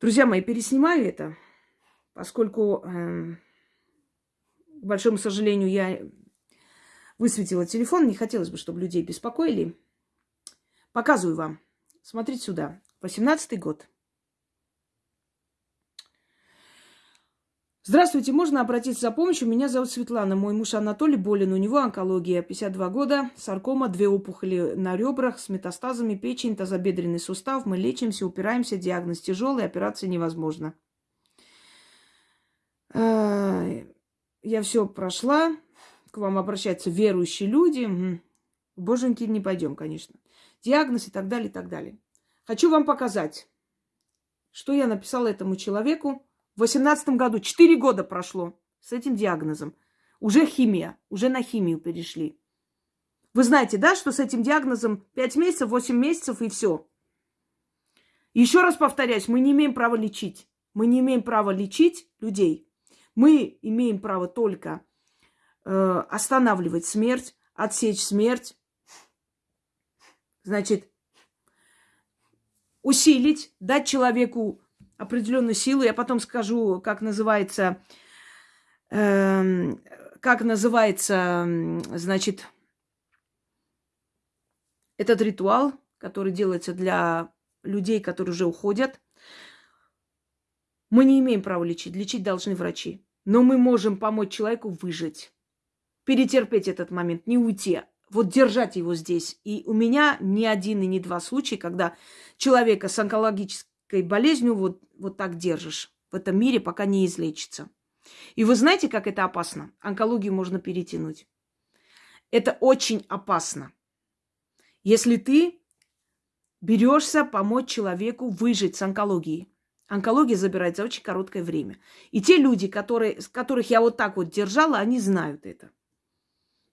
Друзья мои, переснимаю это, поскольку, э, к большому сожалению, я высветила телефон, не хотелось бы, чтобы людей беспокоили. Показываю вам. Смотрите сюда. 18-й год. Здравствуйте, можно обратиться за помощью? Меня зовут Светлана, мой муж Анатолий болен, у него онкология, 52 года, саркома, две опухоли на ребрах с метастазами, печень, тазобедренный сустав. Мы лечимся, упираемся, диагноз тяжелый, операция невозможна. Я все прошла, к вам обращаются верующие люди. Боженьки не пойдем, конечно. Диагноз и так далее, и так далее. Хочу вам показать, что я написала этому человеку, в 18 году, 4 года прошло с этим диагнозом. Уже химия, уже на химию перешли. Вы знаете, да, что с этим диагнозом 5 месяцев, 8 месяцев и все. Еще раз повторяюсь, мы не имеем права лечить. Мы не имеем права лечить людей. Мы имеем право только э, останавливать смерть, отсечь смерть. Значит, усилить, дать человеку определенную силу. Я потом скажу, как называется, э, как называется, значит, этот ритуал, который делается для людей, которые уже уходят. Мы не имеем права лечить. Лечить должны врачи. Но мы можем помочь человеку выжить, перетерпеть этот момент, не уйти, вот держать его здесь. И у меня ни один и ни два случая, когда человека с онкологической болезнью вот, вот так держишь в этом мире, пока не излечится. И вы знаете, как это опасно? Онкологию можно перетянуть. Это очень опасно. Если ты берешься помочь человеку выжить с онкологией. Онкология забирает за очень короткое время. И те люди, которые, которых я вот так вот держала, они знают это.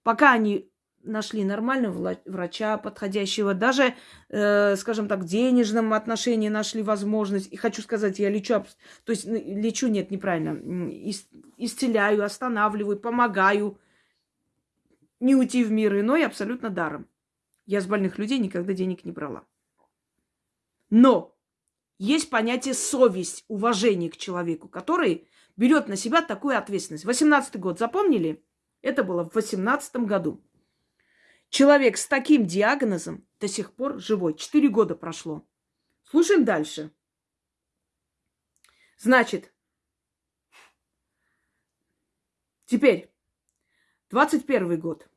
Пока они нашли нормального врача подходящего, даже, э, скажем так, в денежном отношении нашли возможность. И хочу сказать, я лечу, то есть лечу, нет, неправильно, исцеляю, останавливаю, помогаю не уйти в мир иной абсолютно даром. Я с больных людей никогда денег не брала. Но есть понятие совесть, уважение к человеку, который берет на себя такую ответственность. 18 год, запомнили? Это было в 18 году. Человек с таким диагнозом до сих пор живой. Четыре года прошло. Слушаем дальше. Значит, теперь 21 год.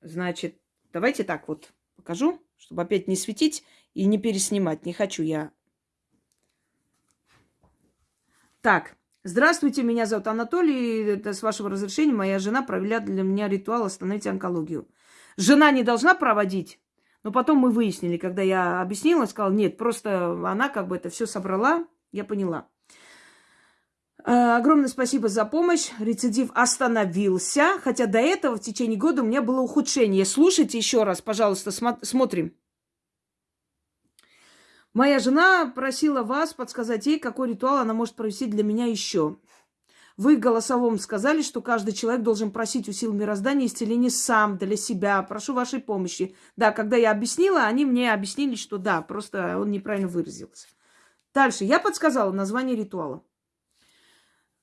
Значит, давайте так вот покажу, чтобы опять не светить и не переснимать. Не хочу я. Так, Здравствуйте, меня зовут Анатолий. Это с вашего разрешения моя жена провела для меня ритуал «Остановить онкологию». Жена не должна проводить, но потом мы выяснили, когда я объяснила, сказала, нет, просто она как бы это все собрала, я поняла. Э, огромное спасибо за помощь. Рецидив остановился, хотя до этого в течение года у меня было ухудшение. Слушайте еще раз, пожалуйста, смотрим. Моя жена просила вас подсказать ей, какой ритуал она может провести для меня еще. Вы голосовом сказали, что каждый человек должен просить у сил мироздания исцеления сам, для себя. Прошу вашей помощи. Да, когда я объяснила, они мне объяснили, что да, просто он неправильно выразился. Дальше. Я подсказала название ритуала.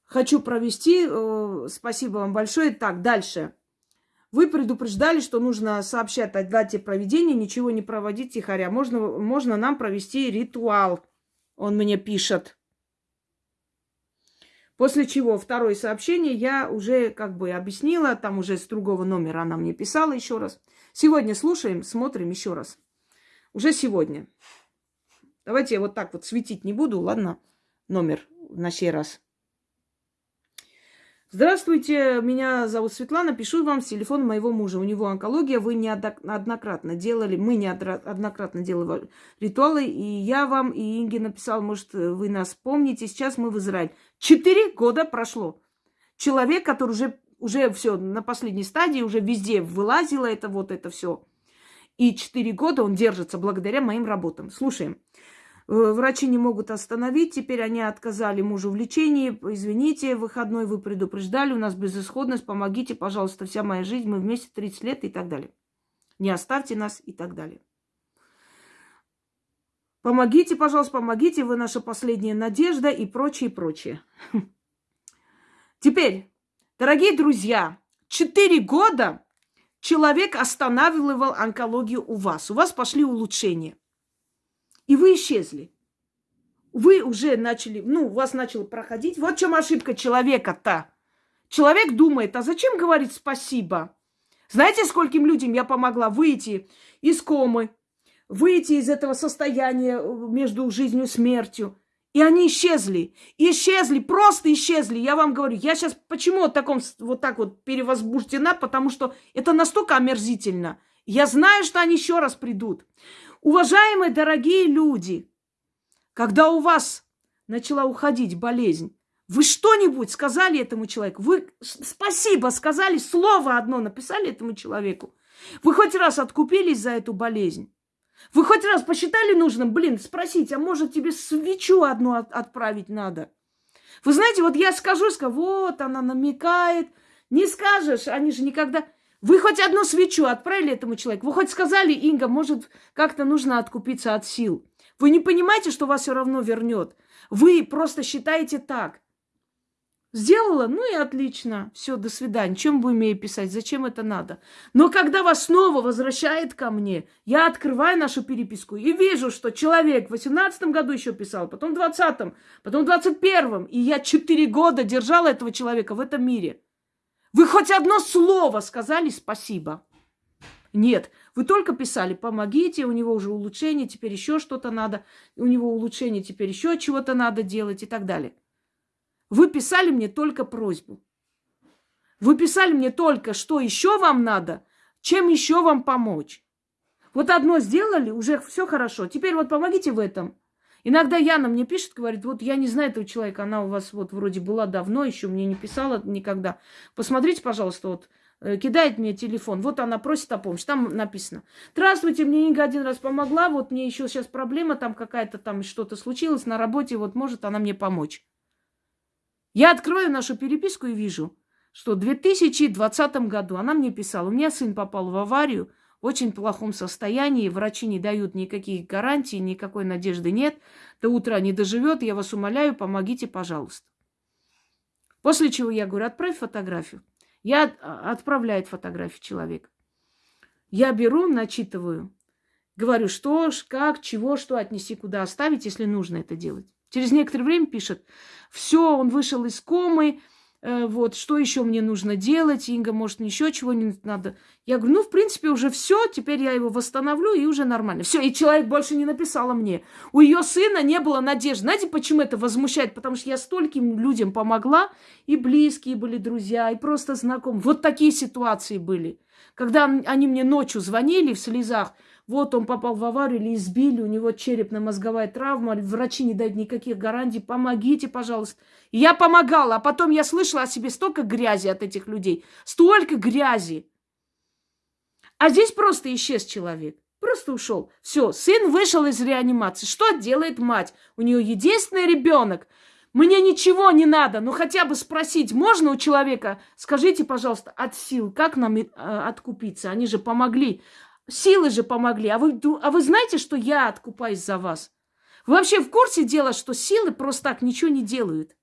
Хочу провести. Э, спасибо вам большое. Так, дальше. Вы предупреждали, что нужно сообщать о дате проведения, ничего не проводить тихоря. Можно, можно нам провести ритуал. Он мне пишет. После чего второе сообщение я уже как бы объяснила, там уже с другого номера она мне писала еще раз. Сегодня слушаем, смотрим еще раз. Уже сегодня. Давайте я вот так вот светить не буду, ладно? Номер на сей раз. Здравствуйте, меня зовут Светлана, пишу вам с телефона моего мужа. У него онкология, вы неоднократно делали, мы неоднократно делали ритуалы, и я вам, и Инге написал, может, вы нас помните, сейчас мы в Израиль. Четыре года прошло. Человек, который уже, уже все на последней стадии, уже везде вылазило это вот это все. И четыре года он держится благодаря моим работам. Слушаем. Э, врачи не могут остановить. Теперь они отказали мужу в лечении. Извините, выходной вы предупреждали. У нас безысходность. Помогите, пожалуйста, вся моя жизнь. Мы вместе 30 лет и так далее. Не оставьте нас и так далее. Помогите, пожалуйста, помогите, вы наша последняя надежда и прочее, прочее. Теперь, дорогие друзья, четыре года человек останавливал онкологию у вас. У вас пошли улучшения. И вы исчезли. Вы уже начали, ну, у вас начало проходить. Вот в чем ошибка человека-то. Человек думает, а зачем говорить спасибо? Знаете, скольким людям я помогла выйти из комы, выйти из этого состояния э, между жизнью и смертью. И они исчезли. Исчезли, просто исчезли. Я вам говорю, я сейчас почему вот, таком, вот так вот перевозбуждена, потому что это настолько омерзительно. Я знаю, что они еще раз придут. Уважаемые дорогие люди, когда у вас начала уходить болезнь, вы что-нибудь сказали этому человеку? Вы спасибо сказали, слово одно написали этому человеку? Вы хоть раз откупились за эту болезнь? Вы хоть раз посчитали нужным, блин, спросить, а может тебе свечу одну от- отправить надо? Вы знаете, вот я скажу, скажу, вот она намекает. Не скажешь, они же никогда... Вы хоть одну свечу отправили этому человеку? Вы хоть сказали, Инга, может, как-то нужно откупиться от сил? Вы не понимаете, что вас все равно вернет? Вы просто считаете так. Сделала? Ну и отлично. Все, до свидания. Чем будем ей писать? Зачем это надо? Но когда вас снова возвращает ко мне, я открываю нашу переписку и вижу, что человек в 18 году еще писал, потом в 20 потом в 21 и я 4 года держала этого человека в этом мире. Вы хоть одно слово сказали спасибо? Нет, вы только писали, помогите, у него уже улучшение, теперь еще что-то надо, у него улучшение, теперь еще чего-то надо делать и так далее. Вы писали мне только просьбу. Вы писали мне только, что еще вам надо, чем еще вам помочь. Вот одно сделали, уже все хорошо. Теперь вот помогите в этом. Иногда Яна мне пишет, говорит, вот я не знаю этого человека, она у вас вот вроде была давно, еще мне не писала никогда. Посмотрите, пожалуйста, вот э, кидает мне телефон, вот она просит о помощи, там написано. Здравствуйте, мне Инга один раз помогла, вот мне еще сейчас проблема, там какая-то там что-то случилось на работе, вот может она мне помочь. Я открою нашу переписку и вижу, что в 2020 году она мне писала, у меня сын попал в аварию, в очень плохом состоянии, врачи не дают никаких гарантий, никакой надежды нет, до утра не доживет, я вас умоляю, помогите, пожалуйста. После чего я говорю, отправь фотографию. Я а, отправляет фотографию человека. Я беру, начитываю, говорю, что, как, чего, что отнести, куда оставить, если нужно это делать. Через некоторое время пишет, все, он вышел из комы, вот, что еще мне нужно делать, Инга, может, еще чего-нибудь надо. Я говорю, ну, в принципе, уже все, теперь я его восстановлю, и уже нормально. Все, и человек больше не написала мне. У ее сына не было надежды. Знаете, почему это возмущает? Потому что я стольким людям помогла, и близкие были друзья, и просто знакомые. Вот такие ситуации были. Когда они мне ночью звонили в слезах, вот он попал в аварию или избили, у него черепно-мозговая травма, врачи не дают никаких гарантий, помогите, пожалуйста. И я помогала, а потом я слышала о себе столько грязи от этих людей, столько грязи. А здесь просто исчез человек. Просто ушел. Все, сын вышел из реанимации. Что делает мать? У нее единственный ребенок. Мне ничего не надо, но хотя бы спросить можно у человека, скажите, пожалуйста, от сил, как нам э, откупиться? Они же помогли. Силы же помогли. А вы, а вы знаете, что я откупаюсь за вас? Вы вообще в курсе дела, что силы просто так ничего не делают?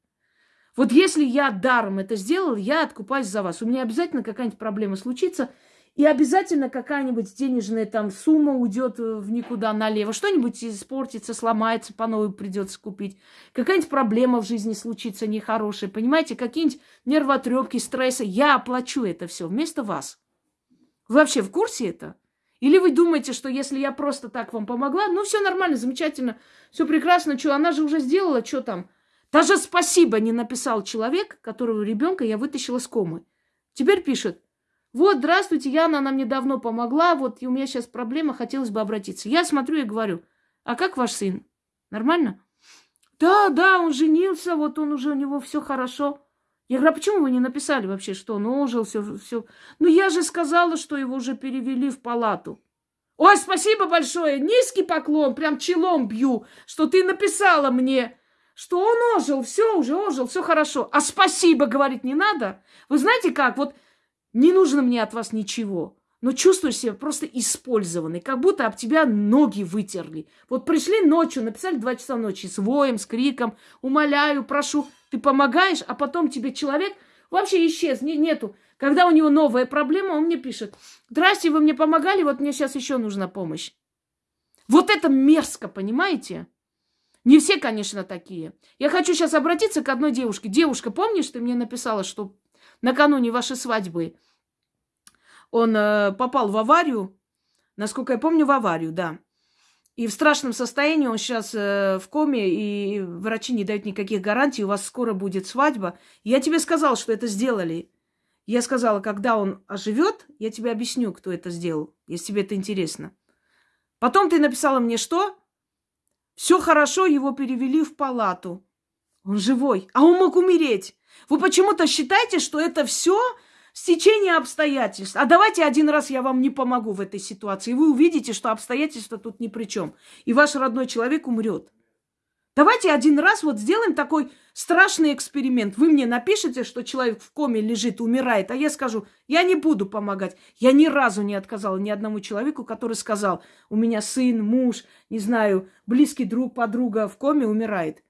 Вот если я даром это сделал, я откупаюсь за вас. У меня обязательно какая-нибудь проблема случится, и обязательно какая-нибудь денежная там сумма уйдет в никуда налево. Что-нибудь испортится, сломается, по новой придется купить. Какая-нибудь проблема в жизни случится нехорошая. Понимаете, какие-нибудь нервотрепки, стрессы. Я оплачу это все вместо вас. Вы вообще в курсе это? Или вы думаете, что если я просто так вам помогла, ну все нормально, замечательно, все прекрасно, что она же уже сделала, что там? Даже спасибо не написал человек, которого ребенка я вытащила с комы. Теперь пишет, вот, здравствуйте, Яна, она мне давно помогла, вот, и у меня сейчас проблема, хотелось бы обратиться. Я смотрю и говорю, а как ваш сын? Нормально? Да, да, он женился, вот он уже, у него все хорошо. Я говорю, а почему вы не написали вообще, что он ожил, все, все? Ну, я же сказала, что его уже перевели в палату. Ой, спасибо большое, низкий поклон, прям челом бью, что ты написала мне, что он ожил, все уже ожил, все хорошо. А спасибо говорить не надо. Вы знаете как, вот не нужно мне от вас ничего. Но чувствуешь себя просто использованный, как будто об тебя ноги вытерли. Вот пришли ночью, написали два часа ночи с воем, с криком, умоляю, прошу, ты помогаешь, а потом тебе человек вообще исчез, не, нету. Когда у него новая проблема, он мне пишет, здрасте, вы мне помогали, вот мне сейчас еще нужна помощь. Вот это мерзко, понимаете? Не все, конечно, такие. Я хочу сейчас обратиться к одной девушке. Девушка, помнишь, ты мне написала, что накануне вашей свадьбы он э, попал в аварию, насколько я помню, в аварию, да. И в страшном состоянии он сейчас э, в коме, и врачи не дают никаких гарантий, у вас скоро будет свадьба. Я тебе сказала, что это сделали. Я сказала, когда он оживет, я тебе объясню, кто это сделал, если тебе это интересно. Потом ты написала мне что? Все хорошо, его перевели в палату. Он живой, а он мог умереть. Вы почему-то считаете, что это все стечение обстоятельств. А давайте один раз я вам не помогу в этой ситуации. Вы увидите, что обстоятельства тут ни при чем. И ваш родной человек умрет. Давайте один раз вот сделаем такой страшный эксперимент. Вы мне напишите, что человек в коме лежит, умирает, а я скажу, я не буду помогать. Я ни разу не отказала ни одному человеку, который сказал, у меня сын, муж, не знаю, близкий друг, подруга в коме умирает.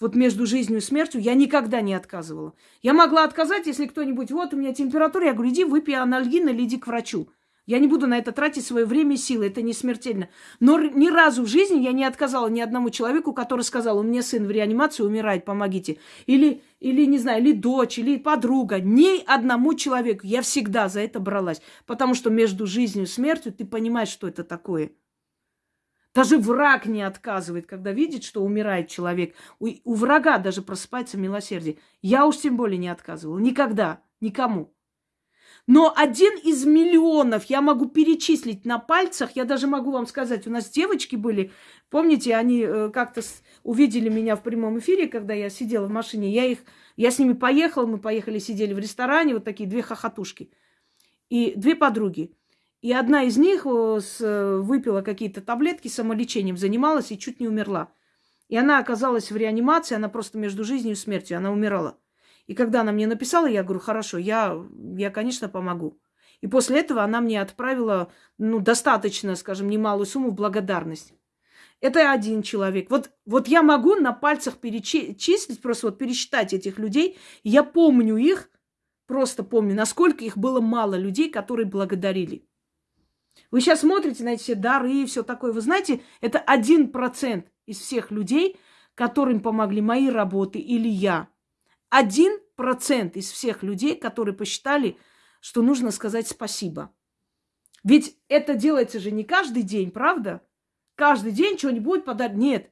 Вот между жизнью и смертью я никогда не отказывала. Я могла отказать, если кто-нибудь, вот у меня температура, я говорю, иди выпей анальгин или иди к врачу. Я не буду на это тратить свое время и силы, это не смертельно. Но ни разу в жизни я не отказала ни одному человеку, который сказал, у меня сын в реанимации умирает, помогите. Или, или не знаю, или дочь, или подруга. Ни одному человеку. Я всегда за это бралась. Потому что между жизнью и смертью ты понимаешь, что это такое. Даже враг не отказывает, когда видит, что умирает человек. У, у врага даже просыпается милосердие. Я уж тем более не отказывала. Никогда. Никому. Но один из миллионов я могу перечислить на пальцах. Я даже могу вам сказать, у нас девочки были, помните, они э, как-то увидели меня в прямом эфире, когда я сидела в машине. Я их, я с ними поехала, мы поехали, сидели в ресторане, вот такие две хохотушки. И две подруги. И одна из них э, э, выпила какие-то таблетки, самолечением занималась и чуть не умерла. И она оказалась в реанимации, она просто между жизнью и смертью, она умирала. И когда она мне написала, я говорю, хорошо, я, я конечно, помогу. И после этого она мне отправила, ну, достаточно, скажем, немалую сумму в благодарность. Это один человек. Вот, вот я могу на пальцах перечислить, просто вот пересчитать этих людей. Я помню их, просто помню, насколько их было мало людей, которые благодарили. Вы сейчас смотрите на эти все дары и все такое. Вы знаете, это один процент из всех людей, которым помогли мои работы или я. Один процент из всех людей, которые посчитали, что нужно сказать спасибо. Ведь это делается же не каждый день, правда? Каждый день что-нибудь подарить. Нет.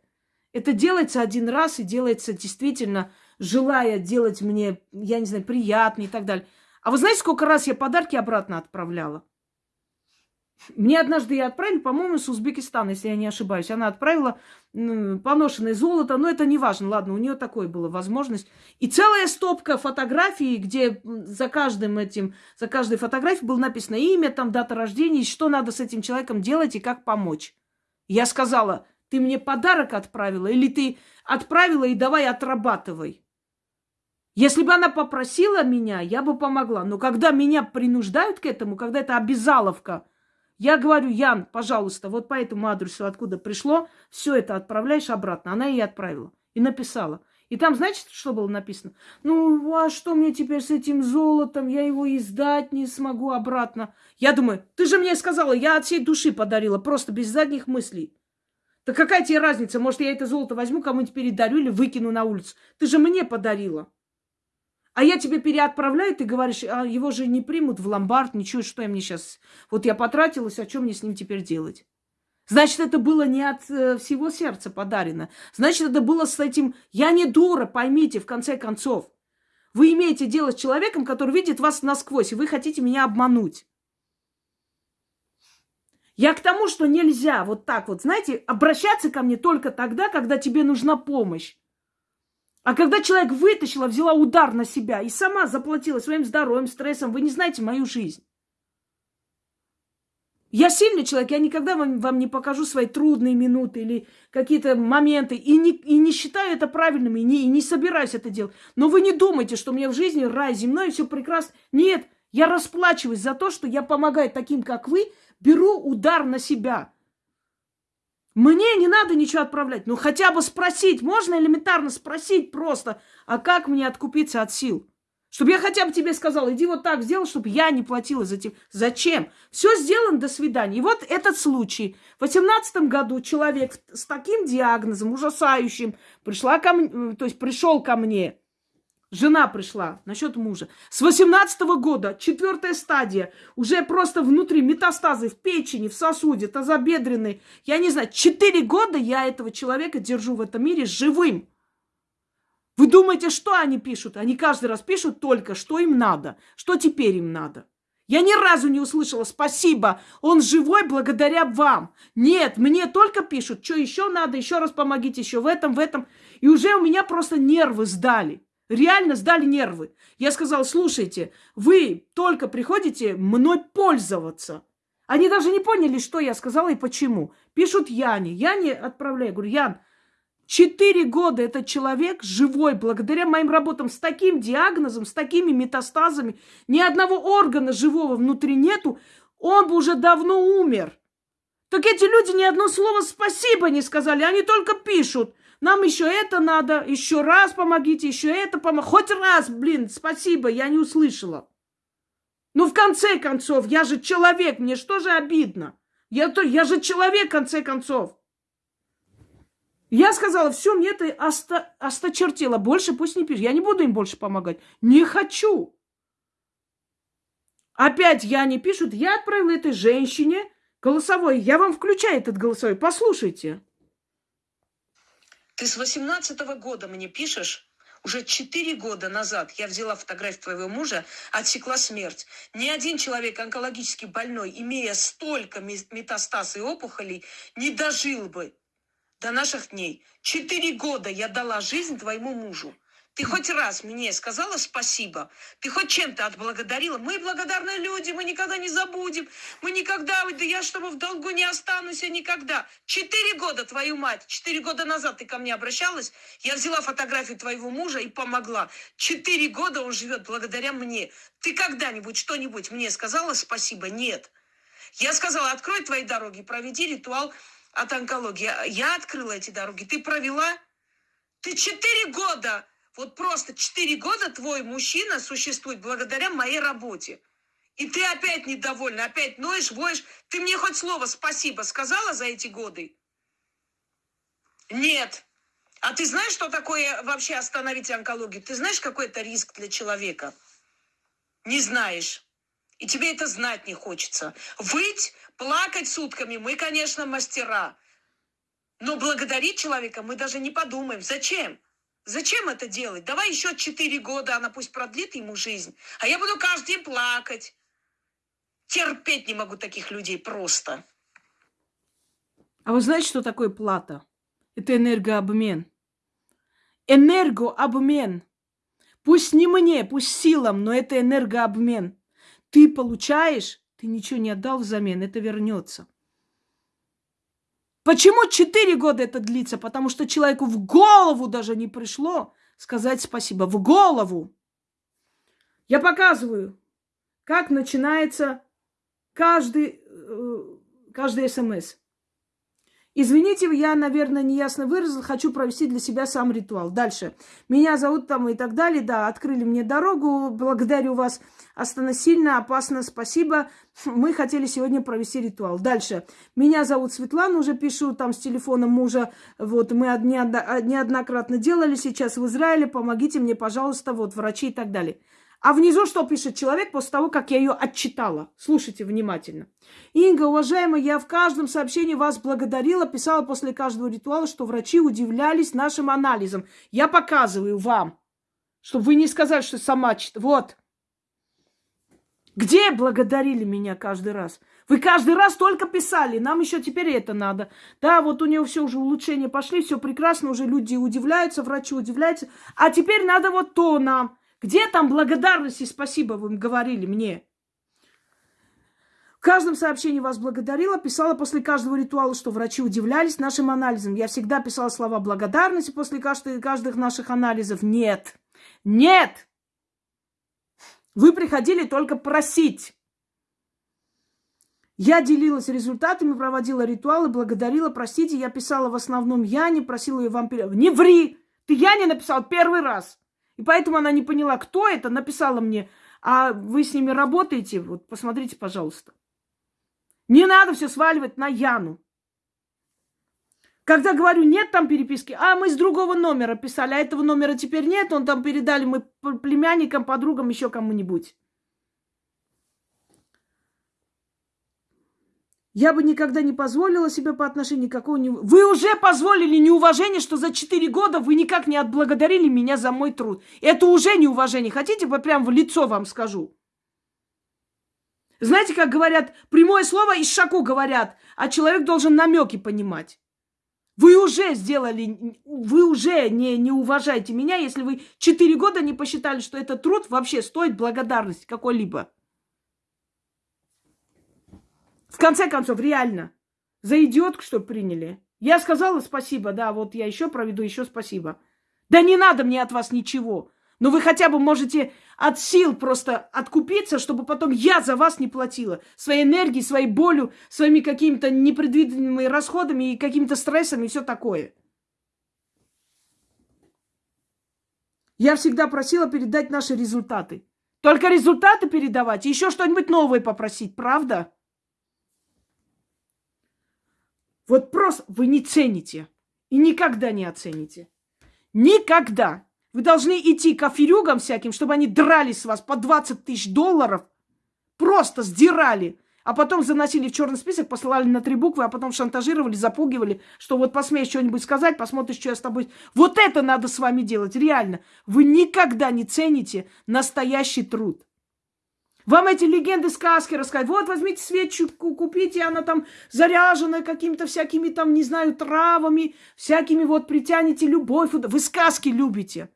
Это делается один раз и делается действительно, желая делать мне, я не знаю, приятно и так далее. А вы знаете, сколько раз я подарки обратно отправляла? Мне однажды я отправили, по-моему, с Узбекистана, если я не ошибаюсь. Она отправила поношенное золото, но это не важно. Ладно, у нее такое была возможность. И целая стопка фотографий, где за каждым этим, за каждой фотографией было написано имя, там дата рождения, что надо с этим человеком делать и как помочь. Я сказала, ты мне подарок отправила или ты отправила и давай отрабатывай. Если бы она попросила меня, я бы помогла. Но когда меня принуждают к этому, когда это обязаловка – я говорю, Ян, пожалуйста, вот по этому адресу, откуда пришло, все это отправляешь обратно. Она ей отправила и написала. И там, знаете, что было написано? Ну, а что мне теперь с этим золотом? Я его издать не смогу обратно. Я думаю, ты же мне сказала, я от всей души подарила, просто без задних мыслей. Да какая тебе разница? Может, я это золото возьму, кому-нибудь передарю или выкину на улицу? Ты же мне подарила. А я тебе переотправляю, ты говоришь, а его же не примут в ломбард, ничего, что я мне сейчас... Вот я потратилась, а что мне с ним теперь делать? Значит, это было не от э, всего сердца подарено. Значит, это было с этим... Я не дура, поймите, в конце концов. Вы имеете дело с человеком, который видит вас насквозь, и вы хотите меня обмануть. Я к тому, что нельзя вот так вот, знаете, обращаться ко мне только тогда, когда тебе нужна помощь. А когда человек вытащила, взяла удар на себя и сама заплатила своим здоровьем, стрессом, вы не знаете мою жизнь. Я сильный человек, я никогда вам, вам не покажу свои трудные минуты или какие-то моменты. И не, и не считаю это правильным, и не, и не собираюсь это делать. Но вы не думайте, что у меня в жизни рай земной, все прекрасно. Нет, Я расплачиваюсь за то, что я помогаю таким, как вы, беру удар на себя. Мне не надо ничего отправлять. Ну, хотя бы спросить. Можно элементарно спросить просто, а как мне откупиться от сил? Чтобы я хотя бы тебе сказал, иди вот так сделай, чтобы я не платила за тебя. Зачем? Все сделано, до свидания. И вот этот случай. В восемнадцатом году человек с таким диагнозом, ужасающим, пришла ко мне, то есть пришел ко мне. Жена пришла насчет мужа. С 18 года, четвертая стадия, уже просто внутри метастазы в печени, в сосуде, тазобедренной. Я не знаю, четыре года я этого человека держу в этом мире живым. Вы думаете, что они пишут? Они каждый раз пишут только, что им надо, что теперь им надо. Я ни разу не услышала «спасибо, он живой благодаря вам». Нет, мне только пишут, что еще надо, еще раз помогите, еще в этом, в этом. И уже у меня просто нервы сдали. Реально сдали нервы. Я сказала, слушайте, вы только приходите мной пользоваться. Они даже не поняли, что я сказала и почему. Пишут Яне. Яне отправляю. Говорю, Ян, четыре года этот человек живой благодаря моим работам с таким диагнозом, с такими метастазами. Ни одного органа живого внутри нету. Он бы уже давно умер. Так эти люди ни одно слово спасибо не сказали. Они только пишут. Нам еще это надо, еще раз помогите, еще это помогите. Хоть раз, блин, спасибо, я не услышала. Ну, в конце концов, я же человек, мне что же обидно? Я, то, я же человек, в конце концов. Я сказала, все, мне это оста, осточертело. Больше пусть не пишет. Я не буду им больше помогать. Не хочу. Опять я не пишут. Я отправила этой женщине голосовой. Я вам включаю этот голосовой. Послушайте. Ты с восемнадцатого года мне пишешь, уже четыре года назад я взяла фотографию твоего мужа, отсекла смерть. Ни один человек онкологически больной, имея столько метастаз и опухолей, не дожил бы до наших дней. Четыре года я дала жизнь твоему мужу. Ты хоть раз мне сказала спасибо? Ты хоть чем-то отблагодарила? Мы благодарные люди, мы никогда не забудем. Мы никогда, да я с тобой в долгу не останусь, я никогда. Четыре года, твою мать, четыре года назад ты ко мне обращалась, я взяла фотографию твоего мужа и помогла. Четыре года он живет благодаря мне. Ты когда-нибудь что-нибудь мне сказала спасибо? Нет. Я сказала, открой твои дороги, проведи ритуал от онкологии. Я открыла эти дороги. Ты провела? Ты четыре года вот просто четыре года твой мужчина существует благодаря моей работе. И ты опять недовольна, опять ноешь, воешь. Ты мне хоть слово спасибо сказала за эти годы? Нет. А ты знаешь, что такое вообще остановить онкологию? Ты знаешь, какой это риск для человека? Не знаешь. И тебе это знать не хочется. Выть, плакать сутками, мы, конечно, мастера. Но благодарить человека мы даже не подумаем. Зачем? Зачем это делать? Давай еще четыре года, она пусть продлит ему жизнь. А я буду каждый день плакать. Терпеть не могу таких людей просто. А вы знаете, что такое плата? Это энергообмен. Энергообмен. Пусть не мне, пусть силам, но это энергообмен. Ты получаешь, ты ничего не отдал взамен, это вернется. Почему четыре года это длится? Потому что человеку в голову даже не пришло сказать спасибо. В голову. Я показываю, как начинается каждый, э, каждый смс. Извините, я, наверное, неясно выразил, хочу провести для себя сам ритуал. Дальше. Меня зовут там и так далее. Да, открыли мне дорогу. Благодарю вас. Остана сильно, опасно, спасибо. Мы хотели сегодня провести ритуал. Дальше. Меня зовут Светлана, уже пишу там с телефона мужа. Вот, мы неоднократно делали сейчас в Израиле. Помогите мне, пожалуйста, вот, врачи и так далее. А внизу что пишет человек после того, как я ее отчитала? Слушайте внимательно. Инга, уважаемая, я в каждом сообщении вас благодарила, писала после каждого ритуала, что врачи удивлялись нашим анализом. Я показываю вам, чтобы вы не сказали, что сама читала. Вот. Где благодарили меня каждый раз? Вы каждый раз только писали, нам еще теперь это надо. Да, вот у него все уже улучшения пошли, все прекрасно, уже люди удивляются, врачи удивляются. А теперь надо вот то нам. Где там благодарность и спасибо вы говорили мне? В каждом сообщении вас благодарила, писала после каждого ритуала, что врачи удивлялись нашим анализам. Я всегда писала слова благодарности после каждых, каждых наших анализов. Нет, нет! Вы приходили только просить. Я делилась результатами, проводила ритуалы, благодарила, простите, я писала в основном я, не просила ее вам. Не ври! Ты я не написал первый раз. И поэтому она не поняла, кто это, написала мне, а вы с ними работаете, вот посмотрите, пожалуйста. Не надо все сваливать на Яну. Когда говорю, нет там переписки, а мы с другого номера писали, а этого номера теперь нет, он там передали мы племянникам, подругам, еще кому-нибудь. Я бы никогда не позволила себе по отношению какого-нибудь... Вы уже позволили неуважение, что за четыре года вы никак не отблагодарили меня за мой труд. Это уже неуважение. Хотите, я прям в лицо вам скажу? Знаете, как говорят, прямое слово из шаку говорят, а человек должен намеки понимать. Вы уже сделали, вы уже не, не уважаете меня, если вы четыре года не посчитали, что этот труд вообще стоит благодарности какой-либо. В конце концов, реально, за идиотку, что приняли. Я сказала спасибо, да, вот я еще проведу, еще спасибо. Да не надо мне от вас ничего. Но вы хотя бы можете от сил просто откупиться, чтобы потом я за вас не платила. Своей энергией, своей болью, своими какими-то непредвиденными расходами и какими-то стрессами и все такое. Я всегда просила передать наши результаты. Только результаты передавать еще что-нибудь новое попросить, правда? Вот просто вы не цените и никогда не оцените. Никогда. Вы должны идти к аферюгам всяким, чтобы они драли с вас по 20 тысяч долларов. Просто сдирали. А потом заносили в черный список, посылали на три буквы, а потом шантажировали, запугивали, что вот посмеешь что-нибудь сказать, посмотришь, что я с тобой... Вот это надо с вами делать, реально. Вы никогда не цените настоящий труд. Вам эти легенды, сказки рассказывают. Вот, возьмите свечу, купите, она там заряженная какими-то всякими там, не знаю, травами, всякими вот притянете любовь. Вы сказки любите.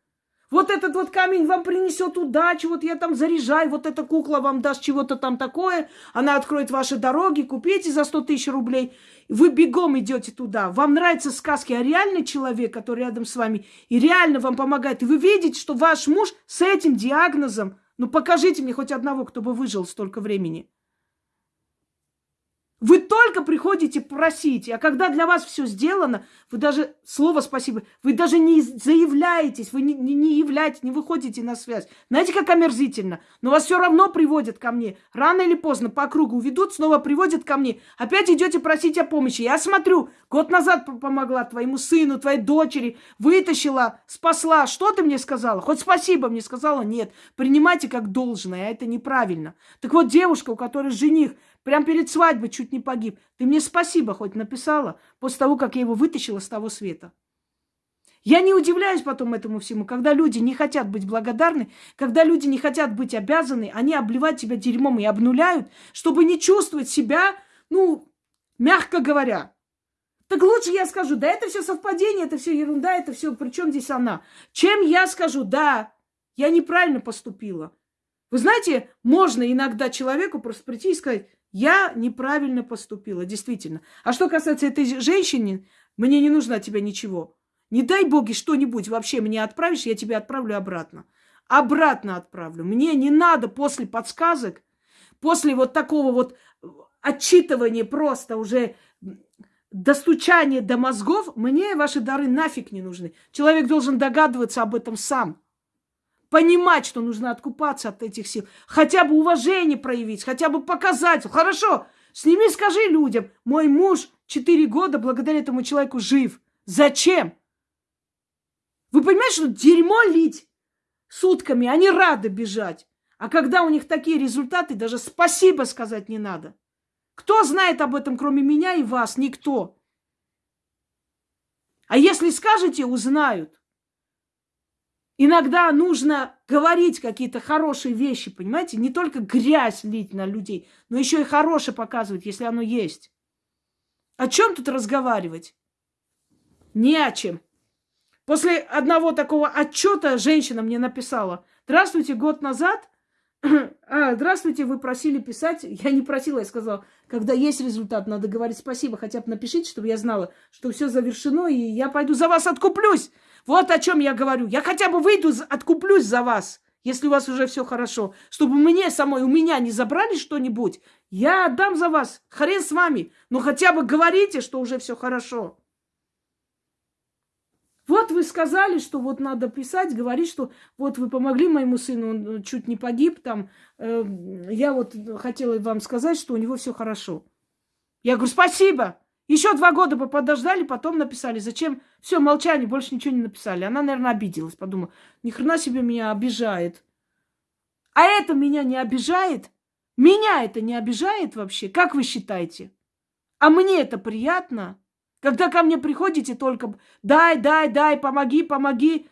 Вот этот вот камень вам принесет удачу, вот я там заряжаю, вот эта кукла вам даст чего-то там такое, она откроет ваши дороги, купите за 100 тысяч рублей. Вы бегом идете туда. Вам нравятся сказки, а реальный человек, который рядом с вами, и реально вам помогает. И вы видите, что ваш муж с этим диагнозом, ну покажите мне хоть одного, кто бы выжил столько времени. Вы только приходите просить, а когда для вас все сделано, вы даже слово спасибо, вы даже не заявляетесь, вы не, не, являетесь, не выходите на связь. Знаете, как омерзительно? Но вас все равно приводят ко мне. Рано или поздно по кругу ведут, снова приводят ко мне. Опять идете просить о помощи. Я смотрю, год назад помогла твоему сыну, твоей дочери, вытащила, спасла. Что ты мне сказала? Хоть спасибо мне сказала? Нет. Принимайте как должное, а это неправильно. Так вот, девушка, у которой жених Прям перед свадьбой чуть не погиб. Ты мне спасибо хоть написала после того, как я его вытащила с того света. Я не удивляюсь потом этому всему, когда люди не хотят быть благодарны, когда люди не хотят быть обязаны, они обливают тебя дерьмом и обнуляют, чтобы не чувствовать себя, ну, мягко говоря. Так лучше я скажу, да это все совпадение, это все ерунда, это все, при чем здесь она? Чем я скажу, да, я неправильно поступила. Вы знаете, можно иногда человеку просто прийти и сказать, я неправильно поступила, действительно. А что касается этой женщины, мне не нужно от тебя ничего. Не дай боги что-нибудь вообще мне отправишь, я тебя отправлю обратно. Обратно отправлю. Мне не надо после подсказок, после вот такого вот отчитывания просто уже достучания до мозгов, мне ваши дары нафиг не нужны. Человек должен догадываться об этом сам понимать, что нужно откупаться от этих сил, хотя бы уважение проявить, хотя бы показать. Хорошо, сними, скажи людям, мой муж четыре года благодаря этому человеку жив. Зачем? Вы понимаете, что дерьмо лить сутками, они рады бежать. А когда у них такие результаты, даже спасибо сказать не надо. Кто знает об этом, кроме меня и вас? Никто. А если скажете, узнают. Иногда нужно говорить какие-то хорошие вещи, понимаете? Не только грязь лить на людей, но еще и хорошее показывать, если оно есть. О чем тут разговаривать? Не о чем. После одного такого отчета женщина мне написала. Здравствуйте, год назад. А, здравствуйте, вы просили писать. Я не просила, я сказала, когда есть результат, надо говорить спасибо. Хотя бы напишите, чтобы я знала, что все завершено, и я пойду за вас откуплюсь. Вот о чем я говорю. Я хотя бы выйду, откуплюсь за вас. если у вас уже все хорошо, чтобы мне самой, у меня не забрали что-нибудь, я отдам за вас, хрен с вами, но хотя бы говорите, что уже все хорошо. Вот вы сказали, что вот надо писать, говорить, что вот вы помогли моему сыну, он э, чуть не погиб там. Э, я вот хотела вам сказать, что у него все хорошо. Я говорю, спасибо. Еще два года бы подождали, потом написали. Зачем? Все, молчание, больше ничего не написали. Она, наверное, обиделась, подумала, ни хрена себе меня обижает. А это меня не обижает? Меня это не обижает вообще? Как вы считаете? А мне это приятно? Когда ко мне приходите только дай, дай, дай, помоги, помоги.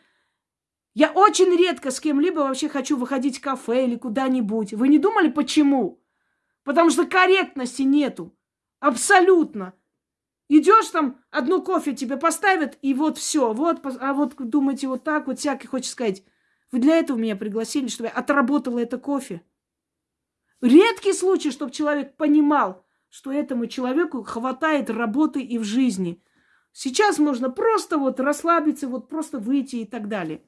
Я очень редко с кем-либо вообще хочу выходить в кафе или куда-нибудь. Вы не думали, почему? Потому что корректности нету. Абсолютно. Идешь там, одну кофе тебе поставят, и вот все. Вот, а вот думаете, вот так вот всякий хочет сказать. Вы для этого меня пригласили, чтобы я отработала это кофе. Редкий случай, чтобы человек понимал, что этому человеку хватает работы и в жизни. Сейчас можно просто вот расслабиться, вот просто выйти и так далее.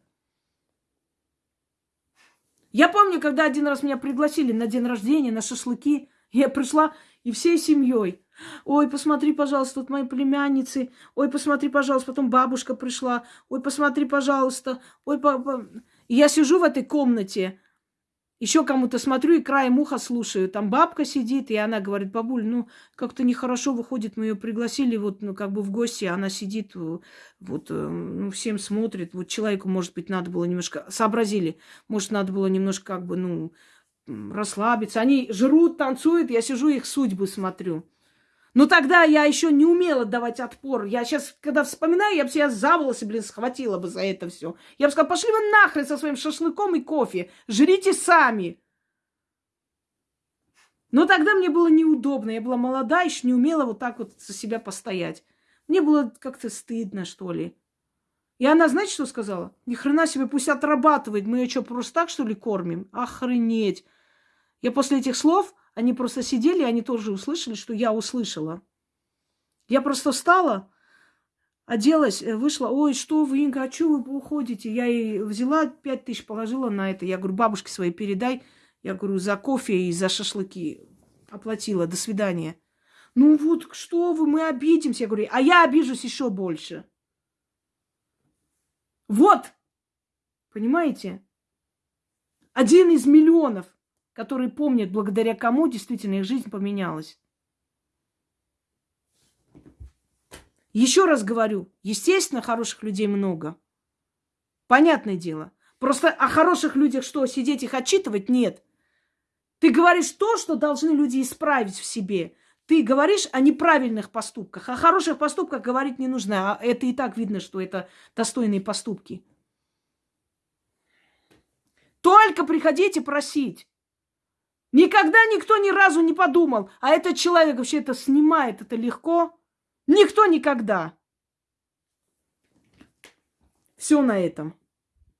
Я помню, когда один раз меня пригласили на день рождения, на шашлыки, я пришла и всей семьей. Ой, посмотри, пожалуйста, тут мои племянницы. Ой, посмотри, пожалуйста, потом бабушка пришла. Ой, посмотри, пожалуйста. Ой, папа. Я сижу в этой комнате, еще кому-то смотрю и краем уха слушаю. Там бабка сидит, и она говорит, бабуль, ну, как-то нехорошо выходит, мы ее пригласили вот, ну, как бы в гости, она сидит, э, вот, э, ну, всем смотрит. Вот человеку, может быть, надо было немножко, сообразили, может, надо было немножко, как бы, ну, расслабиться. Они жрут, танцуют, я сижу, их судьбы смотрю. Но тогда я еще не умела давать отпор. Я сейчас, когда вспоминаю, я бы себя за волосы, блин, схватила бы за это все. Я бы сказала, пошли вы нахрен со своим шашлыком и кофе. Жрите сами. Но тогда мне было неудобно. Я была молода, еще не умела вот так вот за себя постоять. Мне было как-то стыдно, что ли. И она, знаете, что сказала? Ни хрена себе, пусть отрабатывает. Мы ее что, просто так, что ли, кормим? Охренеть. Я после этих слов они просто сидели, они тоже услышали, что я услышала. Я просто встала, оделась, э, вышла. Ой, что вы, Инга, а что вы уходите? Я ей взяла пять тысяч, положила на это. Я говорю, бабушке своей передай. Я говорю, за кофе и за шашлыки оплатила. До свидания. Ну вот, что вы, мы обидимся. Я говорю, а я обижусь еще больше. Вот! Понимаете? Один из миллионов которые помнят, благодаря кому действительно их жизнь поменялась. Еще раз говорю, естественно, хороших людей много. Понятное дело. Просто о хороших людях что, сидеть их отчитывать? Нет. Ты говоришь то, что должны люди исправить в себе. Ты говоришь о неправильных поступках. О хороших поступках говорить не нужно. А это и так видно, что это достойные поступки. Только приходите просить. Никогда никто ни разу не подумал, а этот человек вообще это снимает, это легко. Никто никогда. Все на этом.